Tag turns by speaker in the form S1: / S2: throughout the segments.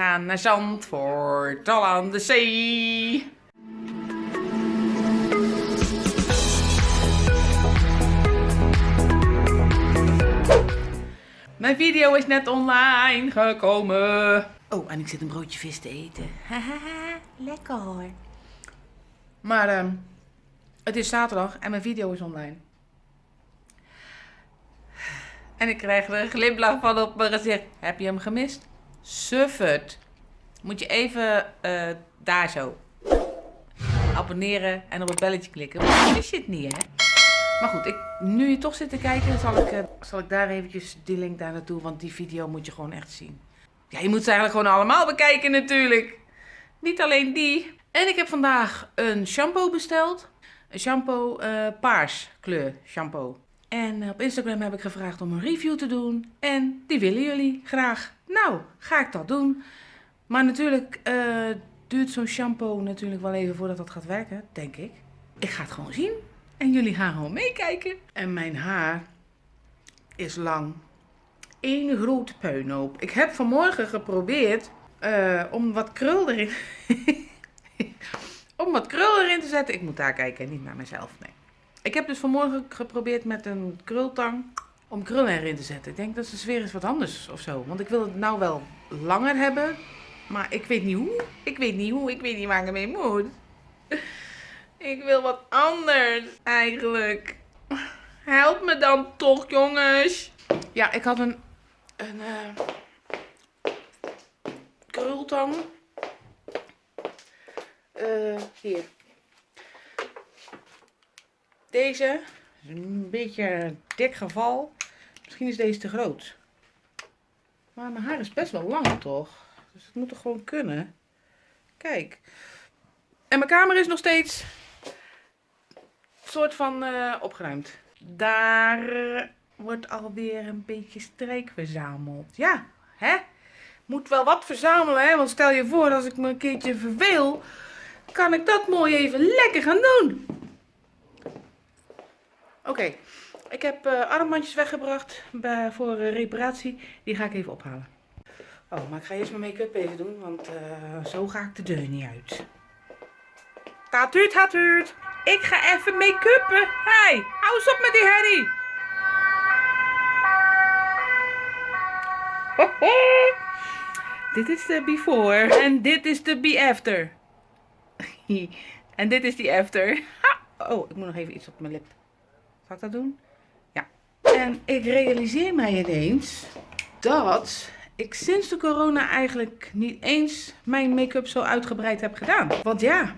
S1: gaan naar Zandvoort, al aan de zee. Mijn video is net online gekomen. Oh, en ik zit een broodje vis te eten. Hahaha, lekker hoor. Maar ehm, het is zaterdag en mijn video is online. En ik krijg er een glimlach van op mijn gezicht. Heb je hem gemist? Suffert. Moet je even eh, daar zo abonneren en op het belletje klikken. Want je het niet, hè? Maar goed, ik, nu je toch zit te kijken, zal ik, eh, zal ik daar eventjes die link daar naartoe. Want die video moet je gewoon echt zien. Ja, je moet ze eigenlijk gewoon allemaal bekijken natuurlijk. Niet alleen die. En ik heb vandaag een shampoo besteld. Een shampoo eh, paars kleur shampoo. En op Instagram heb ik gevraagd om een review te doen. En die willen jullie graag. Nou, ga ik dat doen. Maar natuurlijk eh, duurt zo'n shampoo natuurlijk wel even voordat dat gaat werken, denk ik. Ik ga het gewoon zien. En jullie gaan gewoon meekijken. En mijn haar is lang. Eén grote puinhoop. Ik heb vanmorgen geprobeerd uh, om wat krul erin... om wat krul erin te zetten. Ik moet daar kijken, niet naar mezelf, nee. Ik heb dus vanmorgen geprobeerd met een krultang om krullen erin te zetten. Ik denk dat de sfeer is wat anders of zo. Want ik wil het nou wel langer hebben. Maar ik weet niet hoe. Ik weet niet hoe. Ik weet niet waar ik mee moet. Ik wil wat anders eigenlijk. Help me dan toch, jongens. Ja, ik had een, een uh, krultang. Uh, hier. Deze is een beetje dik geval. Misschien is deze te groot. Maar mijn haar is best wel lang toch? Dus het moet toch gewoon kunnen. Kijk. En mijn kamer is nog steeds soort van uh, opgeruimd. Daar wordt alweer een beetje streek verzameld. Ja, hè? Moet wel wat verzamelen, hè? Want stel je voor, als ik me een keertje verveel, kan ik dat mooi even lekker gaan doen. Oké, ik heb uh, armbandjes weggebracht voor uh, reparatie. Die ga ik even ophalen. Oh, maar ik ga eerst mijn make-up even doen, want uh, zo ga ik de deur niet uit. Gaat u. Ik ga even make-uppen. Hey, hou op met die herrie. dit is de before en dit is de be after. en dit is die after. oh, ik moet nog even iets op mijn lip. Zal ik dat doen? Ja. En ik realiseer mij ineens dat ik sinds de corona eigenlijk niet eens mijn make-up zo uitgebreid heb gedaan. Want ja,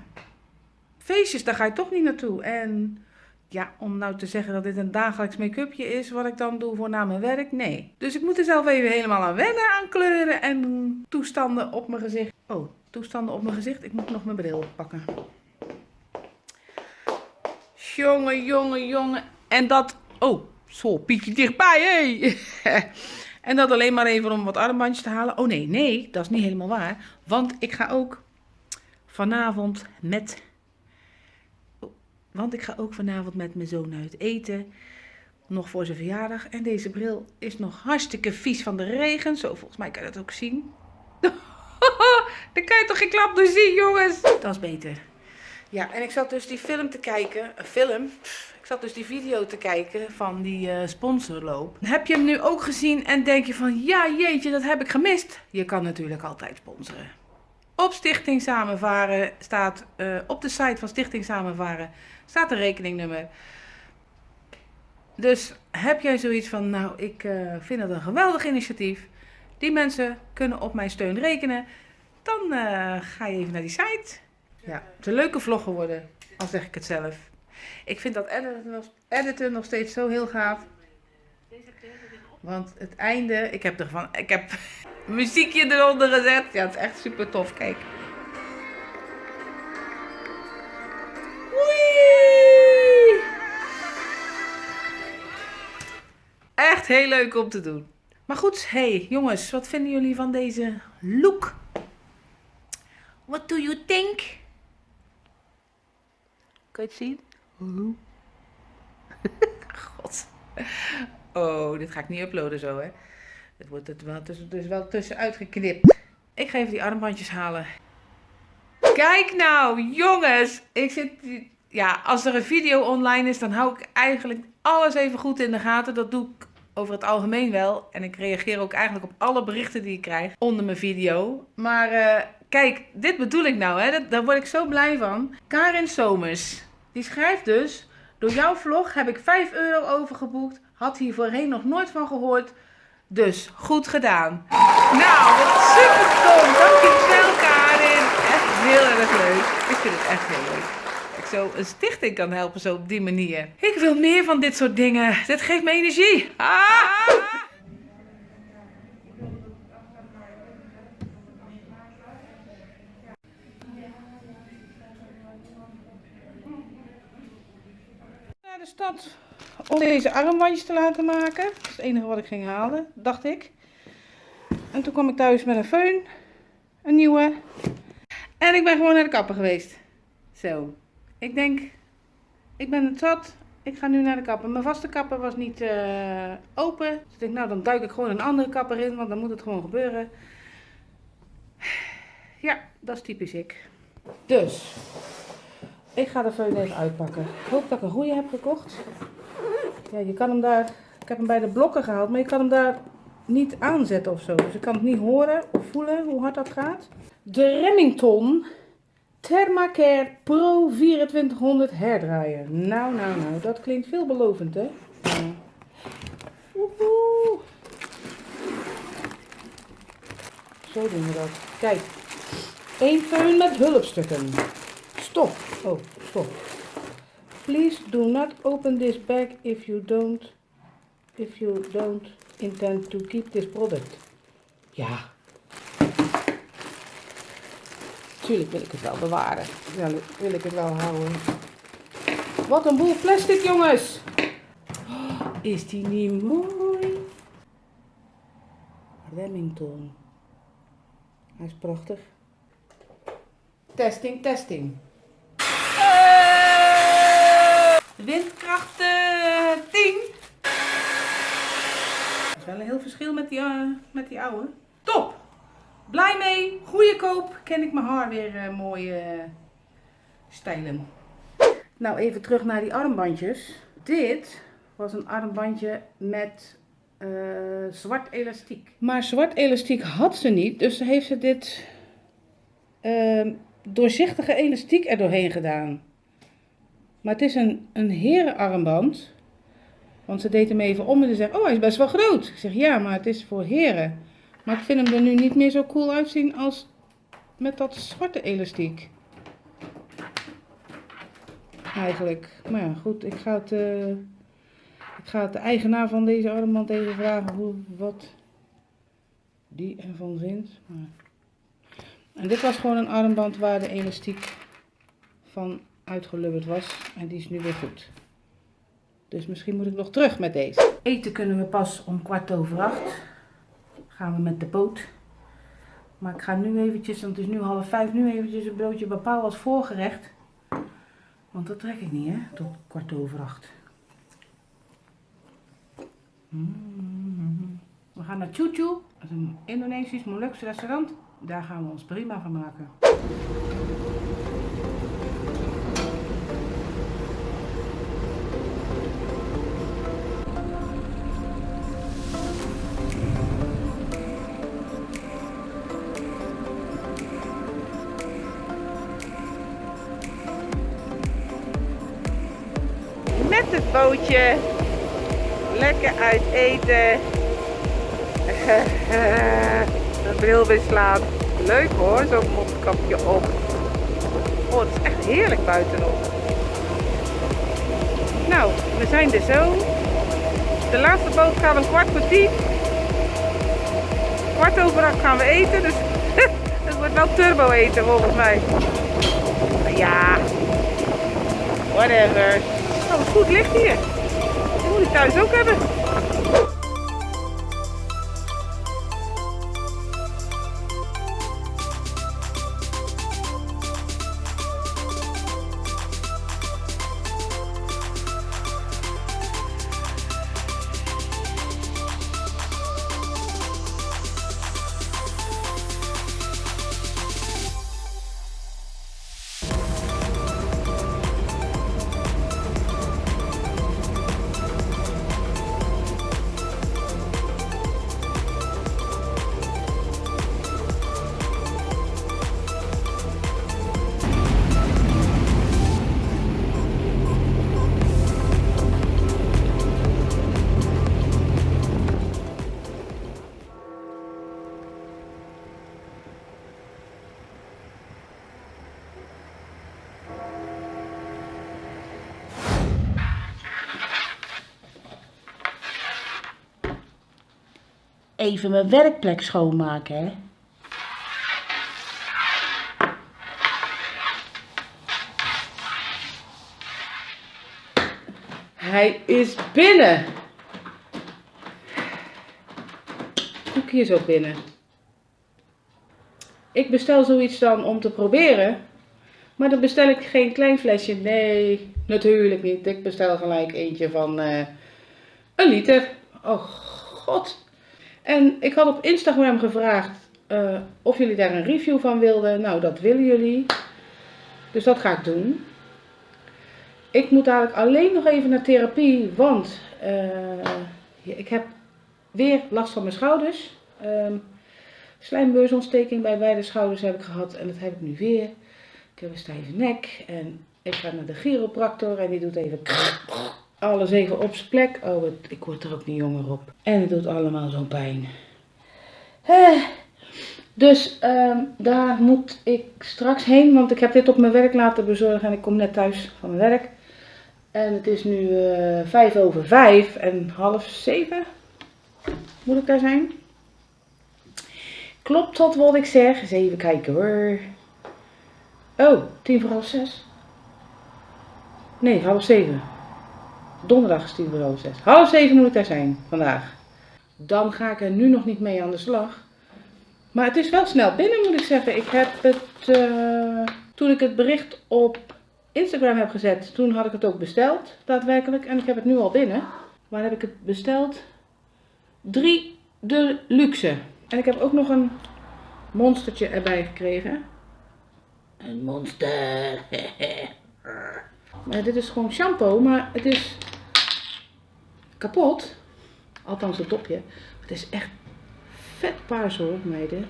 S1: feestjes, daar ga je toch niet naartoe. En ja, om nou te zeggen dat dit een dagelijks make-upje is wat ik dan doe voor na mijn werk, nee. Dus ik moet er zelf even helemaal aan wennen aan kleuren en toestanden op mijn gezicht. Oh, toestanden op mijn gezicht. Ik moet nog mijn bril pakken. Jongen, jongen, jongen. En dat... Oh, zo, pietje dichtbij, hé. Hey. en dat alleen maar even om wat armbandjes te halen. Oh nee, nee, dat is niet helemaal waar. Want ik ga ook vanavond met want ik ga ook vanavond met mijn zoon uit eten. Nog voor zijn verjaardag. En deze bril is nog hartstikke vies van de regen. Zo, volgens mij kan je dat ook zien. Daar kan je toch geen klap door zien, jongens. Dat is beter. Ja, en ik zat dus die film te kijken. Een film. Dus die video te kijken van die uh, sponsorloop. Heb je hem nu ook gezien en denk je van... Ja, jeetje, dat heb ik gemist. Je kan natuurlijk altijd sponsoren. Op Stichting Samenvaren staat... Uh, op de site van Stichting Samenvaren staat een rekeningnummer. Dus heb jij zoiets van, nou, ik uh, vind het een geweldig initiatief. Die mensen kunnen op mijn steun rekenen. Dan ga je even naar die site. Ja, het is een leuke vlog geworden, al zeg ik het zelf. Ik vind dat editen nog, steeds zo heel gaaf. Want het einde, ik heb ervan, ik heb muziekje eronder gezet. Ja, het is echt super tof, kijk. Echt heel leuk om te doen. Maar goed, hey jongens, wat vinden jullie van deze look? What do you think? Kan je het zien? God. Oh, dit ga ik niet uploaden zo, hè. Het wordt het wel tussen, dus wel tussenuit geknipt. Ik ga even die armbandjes halen. Kijk nou, jongens. Ik zit... Ja, als er een video online is, dan hou ik eigenlijk alles even goed in de gaten. Dat doe ik over het algemeen wel. En ik reageer ook eigenlijk op alle berichten die ik krijg onder mijn video. Maar uh, kijk, dit bedoel ik nou, hè. daar word ik zo blij van. Karin Somers, die schrijft dus... Door jouw vlog heb ik 5 euro overgeboekt. Had hier voorheen nog nooit van gehoord. Dus, goed gedaan. Nou, wat super tof. Dankjewel Karin. Echt heel erg leuk. Ik vind het echt heel leuk. Zo een stichting kan helpen zo op die manier. Ik wil meer van dit soort dingen. Dit geeft me energie. Ah! Stad om deze armbandjes te laten maken. Dat is het enige wat ik ging halen, dacht ik. En toen kwam ik thuis met een föhn. Een nieuwe. En ik ben gewoon naar de kapper geweest. Zo. Ik denk, ik ben het zat. Ik ga nu naar de kapper. Mijn vaste kapper was niet uh, open. Dus ik denk, nou dan duik ik gewoon een andere kapper in. Want dan moet het gewoon gebeuren. Ja, dat is typisch ik. Dus, ik ga de föhn even uitpakken. Ik hoop dat ik een goede heb gekocht. Ja, je kan hem daar, ik heb hem bij de blokken gehaald, maar je kan hem daar niet aanzetten of zo. Dus ik kan het niet horen of voelen hoe hard dat gaat. De Remington Thermacare Pro 2400 herdraaier. Nou, nou, nou, dat klinkt veelbelovend, hè? Ja. Zo doen we dat. Kijk, één föhn met hulpstukken. Stop. Oh, stop. Please do not open this bag if you don't if you don't intend to keep this product. Ja. Tuurlijk wil ik het wel bewaren. Ja, wil ik het wel houden. Wat een boel plastic, jongens. Oh, is die niet mooi? Remington. Hij is prachtig. Testing, testing. Windkracht 10. Dat is wel een heel verschil met die, uh, met die oude. Top! Blij mee, goede koop. Ken ik mijn haar weer uh, mooi uh, stijlen. Nou, even terug naar die armbandjes. Dit was een armbandje met zwart elastiek. Maar zwart elastiek had ze niet, dus heeft ze dit ehm, doorzichtige elastiek er doorheen gedaan. Maar het is een, een herenarmband. Want ze deed hem even om en ze zegt, oh hij is best wel groot. Ik zeg, ja, maar het is voor heren. Maar ik vind hem er nu niet meer zo cool uitzien als met dat zwarte elastiek. Eigenlijk. Maar ja, goed, ik ga het, uh, ik ga het de eigenaar van deze armband even vragen hoe, wat die ervan vindt. Maar... En dit was gewoon een armband waar de elastiek van uitgelubberd was. En die is nu weer goed. Dus misschien moet ik nog terug met deze. Eten kunnen we pas om kwart over acht. Gaan we met de boot. Maar ik ga nu eventjes, want het is nu half vijf, nu eventjes een broodje bepaal als voorgerecht. Want dat trek ik niet hè, tot kwart over acht. Mm-hmm. We gaan naar Chuchu, dat is een Indonesisch Molukse restaurant. Daar gaan we ons prima van maken. Bootje. Lekker uit eten. Bril weer slaan. Leuk hoor, zo'n mondkapje op. Oh, het is echt heerlijk buitenop. Nou, we zijn er zo. De laatste boot we een kwart voor tien. Kwart over acht gaan we eten, dus het wordt wel turbo eten volgens mij. Ja, whatever. Goed licht hier. Dat moet ik thuis ook hebben.
S2: Even mijn werkplek schoonmaken, hè.
S1: Hij is binnen. Koekje is ook binnen. Ik bestel zoiets dan om te proberen. Maar dan bestel ik geen klein flesje. Nee, natuurlijk niet. Ik bestel gelijk eentje van eh, een liter. Oh god. En ik had op Instagram gevraagd eh, of jullie daar een review van wilden. Nou, dat willen jullie. Dus dat ga ik doen. Ik moet dadelijk alleen nog even naar therapie, want uh, ik heb weer last van mijn schouders. Um, slijmbeursontsteking bij beide schouders heb ik gehad en dat heb ik nu weer. Ik heb een stijve nek en ik ga naar de chiropractor en die doet even alles even op zijn plek. Oh, ik word er ook niet jonger op. En het doet allemaal zo'n pijn. Eh, dus um, daar moet ik straks heen, want ik heb dit op mijn werk laten bezorgen en ik kom net thuis van mijn werk. En het is nu uh, vijf over vijf en half zeven moet ik daar zijn. Klopt dat wat ik zeg? Eens even kijken hoor. Oh, tien voor half zes. Nee, half zeven. Donderdag is voor half zes. Half zeven moet ik daar zijn vandaag. Dan ga ik er nu nog niet mee aan de slag. Maar het is wel snel binnen moet ik zeggen. Ik heb het, uh, toen ik het bericht op Instagram heb gezet, toen had ik het ook besteld, daadwerkelijk. En ik heb het nu al binnen. Waar heb ik het besteld? Drie de luxe. En ik heb ook nog een monstertje erbij gekregen. Een monster. maar dit is gewoon shampoo, maar het is kapot. Althans het topje. Het is echt vet paars hoor, meiden.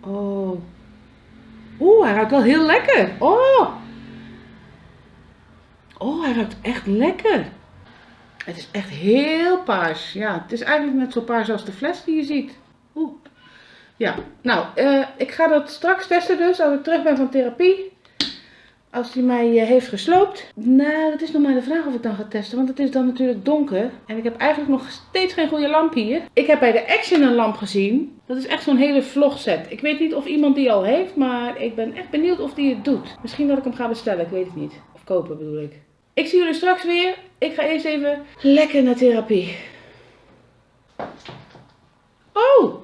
S1: Oh. Oeh, hij ruikt wel heel lekker. Oh. Oh, hij ruikt echt lekker. Het is echt heel paars. Ja, het is eigenlijk net zo paars als de fles die je ziet. Oeh. Ja, nou, uh, ik ga dat straks testen dus, als ik terug ben van therapie. Als hij mij uh, heeft gesloopt. Nou, dat is nog maar de vraag of ik dan ga testen, want het is dan natuurlijk donker. En ik heb eigenlijk nog steeds geen goede lamp hier. Ik heb bij de Action een lamp gezien. Dat is echt zo'n hele vlogset. Ik weet niet of iemand die al heeft, maar ik ben echt benieuwd of die het doet. Misschien dat ik hem ga bestellen, ik weet het niet. Of kopen bedoel ik. Ik zie jullie straks weer. Ik ga eerst even lekker naar therapie. Oh!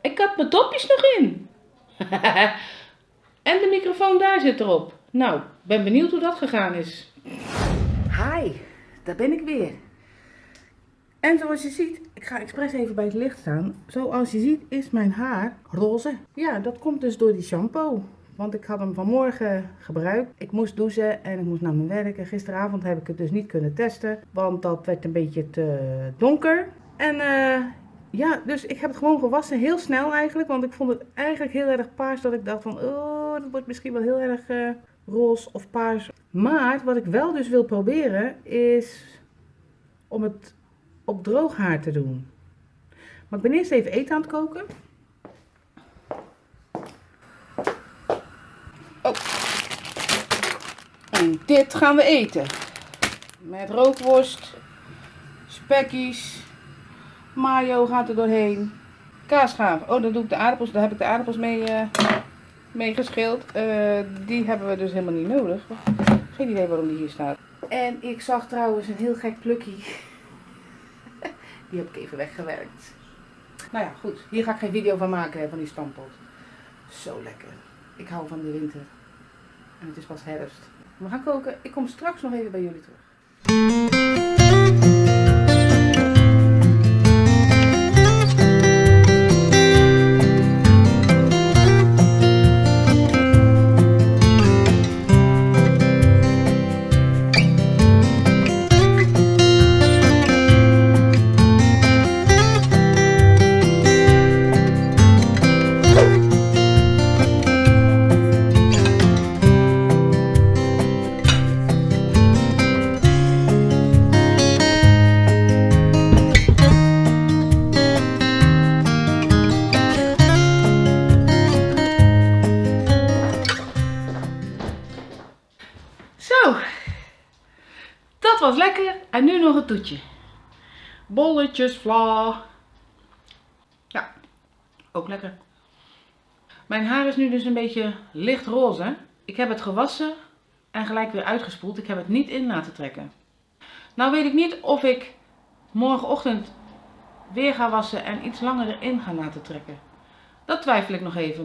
S1: Ik had mijn dopjes nog in. en de microfoon daar zit erop. Nou, ben benieuwd hoe dat gegaan is. Hi, daar ben ik weer. En zoals je ziet, ik ga expres even bij het licht staan. Zoals je ziet is mijn haar roze. Ja, dat komt dus door die shampoo. Want ik had hem vanmorgen gebruikt. Ik moest douchen en ik moest naar mijn werk. En gisteravond heb ik het dus niet kunnen testen. Want dat werd een beetje te donker. En uh, ja, dus ik heb het gewoon gewassen. Heel snel eigenlijk. Want ik vond het eigenlijk heel erg paars. Dat ik dacht van, oh, dat wordt misschien wel heel erg uh, roze of paars. Maar wat ik wel dus wil proberen is om het op droog haar te doen. Maar ik ben eerst even eten aan het koken. Oh. En dit gaan we eten. Met rookworst, spekkies, mayo gaat er doorheen, kaasgaaf. Oh, daar doe ik de aardappels, daar heb ik de aardappels mee, uh, mee geschild. Uh, die hebben we dus helemaal niet nodig. Geen idee waarom die hier staat. En ik zag trouwens een heel gek plukje. die heb ik even weggewerkt. Nou ja, goed. Hier ga ik geen video van maken van die stampot. Zo lekker. Ik hou van de winter. En het is pas herfst. We gaan koken. Ik kom straks nog even bij jullie terug. Was lekker. En nu nog een toetje. Bolletjes vla. Ja, ook lekker. Mijn haar is nu dus een beetje lichtroze. Ik heb het gewassen en gelijk weer uitgespoeld. Ik heb het niet in laten trekken. Nou weet ik niet of ik morgenochtend weer ga wassen en iets langer erin ga laten trekken. Dat twijfel ik nog even.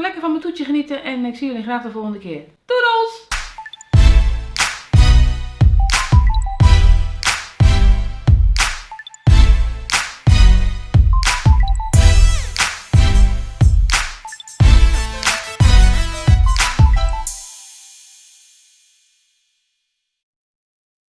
S1: Lekker van mijn toetje genieten en ik zie jullie graag de volgende keer. Doedels!